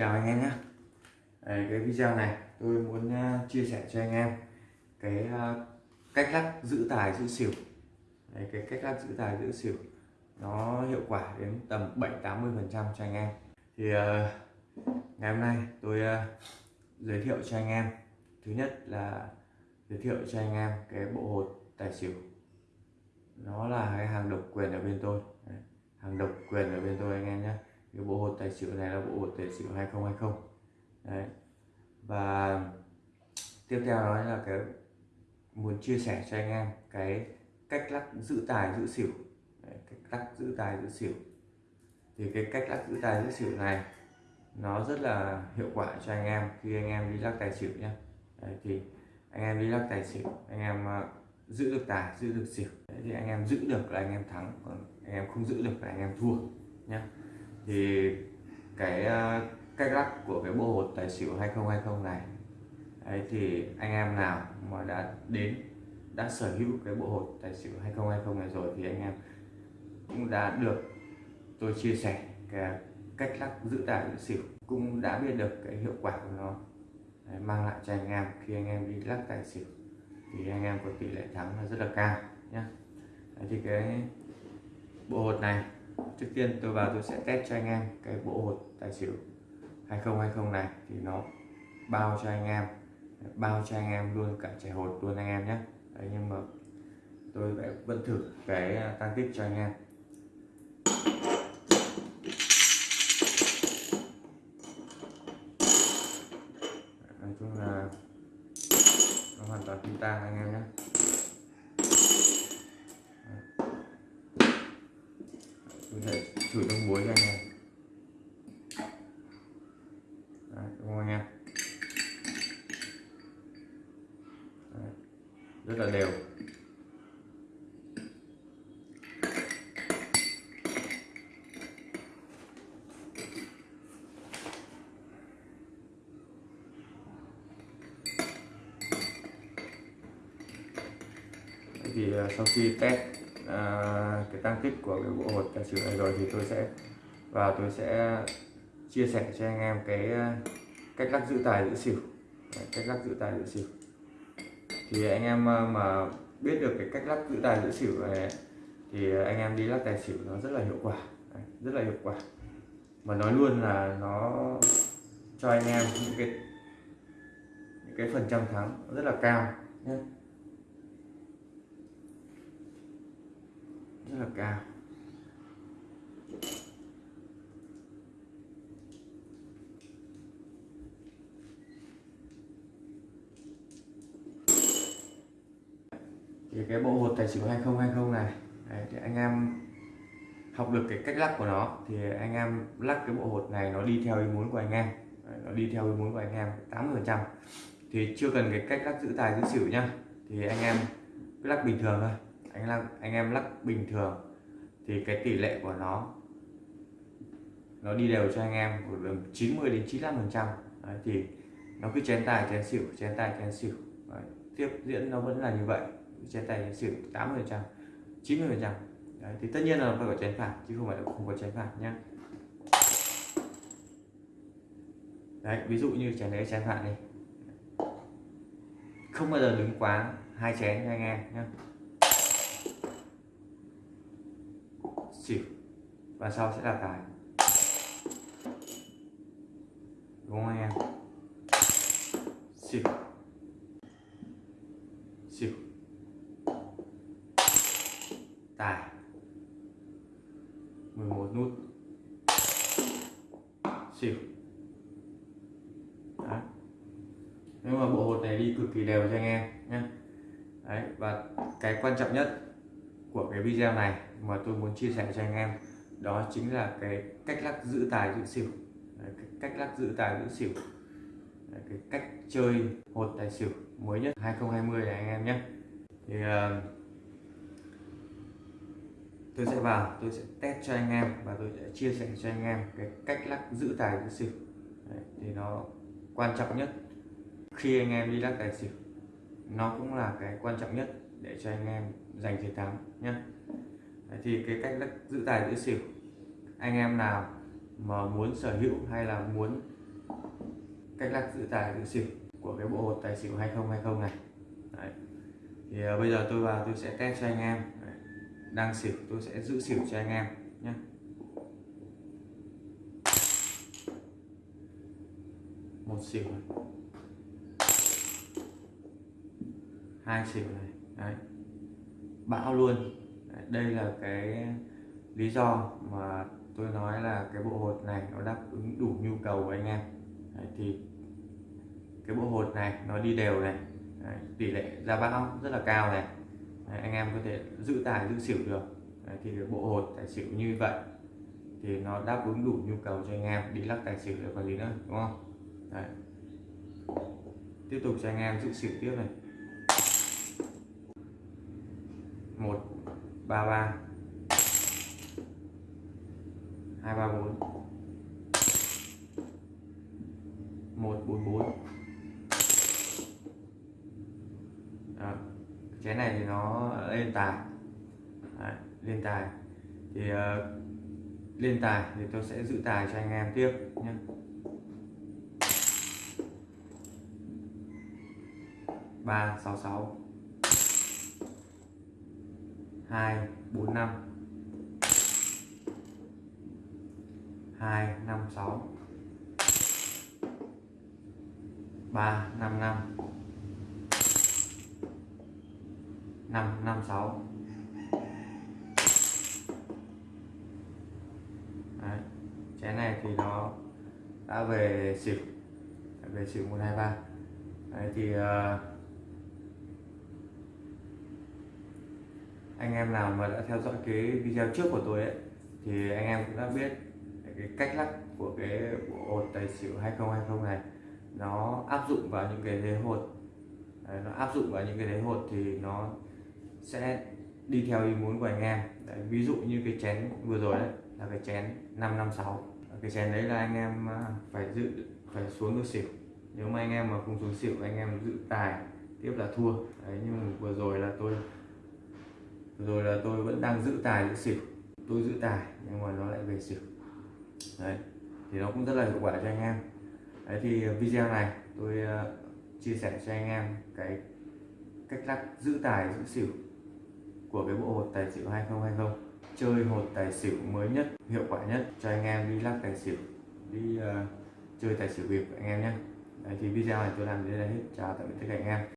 chào anh em nhé. Đấy, cái video này tôi muốn à, chia sẻ cho anh em cái à, cách lắc giữ tài giữ xỉu. Đấy, cái cách lắc giữ tài giữ xỉu nó hiệu quả đến tầm 7 80 phần trăm cho anh em. Thì à, ngày hôm nay tôi giới thiệu cho anh em. Thứ nhất là giới thiệu cho anh em cái bộ hột tài xỉu. Nó là cái hàng độc quyền ở bên tôi. Đấy, hàng độc quyền ở bên tôi anh em nhé cái bộ hột tài xỉu này là bộ hột tài xỉu 2020 đấy. Và tiếp theo đó là cái muốn chia sẻ cho anh em cái cách lắc giữ tài giữ xỉu. Đấy, cách lắc giữ tài giữ xỉu. Thì cái cách lắc giữ tài giữ xỉu này nó rất là hiệu quả cho anh em khi anh em đi lắc tài xỉu nhé đấy, thì anh em đi lắc tài xỉu anh em à, giữ được tài giữ được xỉu. Đấy, thì anh em giữ được là anh em thắng còn anh em không giữ được là anh em thua nhé thì cái ờ, cách lắc của cái bộ hột tài xỉu 2020 này ấy thì anh em nào mà đã đến đã sở hữu cái bộ hột tài xỉu 2020 này rồi thì anh em cũng đã được tôi chia sẻ cái cách lắc giữ tài giữ xỉu cũng đã biết được cái hiệu quả của nó. Đấy, mang lại cho anh em khi anh em đi lắc tài xỉu thì anh em có tỷ lệ thắng là rất là cao nhé thì cái bộ hột này trước tiên tôi vào tôi sẽ test cho anh em cái bộ hột tài xỉu 2020 này. Thì nó bao cho anh em, bao cho anh em luôn, cả trẻ hột luôn anh em nhé. Đấy, nhưng mà tôi vẫn thử cái à, tăng tích cho anh em. Nói chung là nó hoàn toàn tinh tang anh em nhé. Thể sẽ thử trong muối cho anh em. Đấy, đúng không anh em? Đấy, rất là đều. Thì à, sau khi test À, cái tăng tích của cái bộ hột tài xỉu này rồi thì tôi sẽ và tôi sẽ chia sẻ cho anh em cái à, cách lắc giữ tài giữ xỉu. Đấy, cách lắc giữ tài giữ xỉu. Thì anh em à, mà biết được cái cách lắc giữ tài giữ xỉu này thì anh em đi lắc tài xỉu nó rất là hiệu quả. Đấy, rất là hiệu quả. Mà nói luôn là nó cho anh em những cái những cái phần trăm thắng rất là cao nhé. Rất là cao. Thì cái bộ hột tài xỉu 2020 này đấy, thì anh em học được cái cách lắc của nó thì anh em lắc cái bộ hột này nó đi theo ý muốn của anh em. Đấy, nó đi theo ý muốn của anh em 80 phần trăm. Thì chưa cần cái cách lắc giữ tài giữ xỉu nhá. Thì anh em cứ lắc bình thường thôi anh lắc anh em lắc bình thường. Thì cái tỷ lệ của nó nó đi đều cho anh em khoảng 90 đến 95 phần trăm. Thì nó cứ chén tài chén xỉu chén tài chén xỉu. Đấy, tiếp diễn nó vẫn là như vậy. Chén tài chén xỉu 80 phần trăm 90 phần trăm. Thì tất nhiên là phải có chén phạt chứ không phải là không có chén phạt nhá. Đấy ví dụ như chén đấy chén phạt đi. Không bao giờ đứng quá hai chén cho anh em nhé xỉu và sau sẽ là tài. Đúng không anh em? Xỉu xỉu tài. 11 nút. Xỉu đó nếu mà bộ hột này đi cực kỳ đều cho anh em nhé Đấy, và cái quan trọng nhất của cái video này mà tôi muốn chia sẻ cho anh em đó chính là cái cách lắc giữ tài giữ xỉu. Đấy, cái cách lắc giữ tài giữ xỉu. Đấy, cái cách chơi hột tài xỉu mới nhất 2020 này anh em nhé. Thì uh, tôi sẽ vào tôi sẽ test cho anh em và tôi sẽ chia sẻ cho anh em cái cách lắc giữ tài giữ xỉu. Đấy, thì nó quan trọng nhất khi anh em đi lắc tài xỉu. Nó cũng là cái quan trọng nhất để cho anh em giành chiến thắng nhé thì cái cách giữ tài giữ xỉu anh em nào mà muốn sở hữu hay là muốn cách lắc giữ tài giữ xỉu của cái bộ hột tài xỉu 2020 này Đấy. thì uh, bây giờ tôi vào tôi sẽ test cho anh em Đấy. đang xỉu tôi sẽ giữ xỉu cho anh em nhé một xỉu này. hai xỉu này Đấy bão luôn. Đây là cái lý do mà tôi nói là cái bộ hột này nó đáp ứng đủ nhu cầu của anh em. Đấy, thì cái bộ hột này nó đi đều này. Đấy, tỷ lệ ra bão rất là cao này. Đấy, anh em có thể giữ tài giữ xỉu được. Đấy, thì cái bộ hột tài xỉu như vậy thì nó đáp ứng đủ nhu cầu cho anh em. Đi lắc tài xỉu được còn gì nữa đúng không? Đấy. tiếp tục cho anh em giữ xỉu tiếp này. Một ba ba. Hai ba bốn. Một bốn bốn. Chén này thì nó lên tài. Đấy, lên tài. Thì uh, lên tài thì tôi sẽ giữ tài cho anh em tiếp nhé. Ba sáu sáu hai bốn năm. Hai năm sáu. Ba năm năm. Năm năm sáu. Chén này thì nó đã về xỉu. Về xỉu một hai ba. Thì uh, anh em nào mà đã theo dõi cái video trước của tôi ấy thì anh em cũng đã biết cái cách lắc của cái bộ hột tài xỉu 2020 này nó áp dụng vào những cái thế hột. Đấy, nó áp dụng vào những cái thế hột thì nó sẽ đi theo ý muốn của anh em. Đấy, ví dụ như cái chén vừa rồi đấy là cái chén 556 cái chén đấy là anh em à, phải giữ phải xuống được xỉu. Nếu mà anh em mà không xuống xỉu anh em giữ tài tiếp là thua. Đấy nhưng mà vừa rồi là tôi rồi là tôi vẫn đang giữ tài giữ xỉu. Tôi giữ tài nhưng mà nó lại về xỉu. Đấy thì nó cũng rất là hiệu quả cho anh em. Đấy thì video này tôi uh, chia sẻ cho anh em cái cách lắc giữ tài giữ xỉu của cái bộ hột tài xỉu 2020 chơi hột tài xỉu mới nhất hiệu quả nhất cho anh em đi lắc tài xỉu đi uh, chơi tài xỉu việt anh em nhé. Đấy, thì video này tôi làm đến đây hết. Chào tạm biệt tất cả anh em.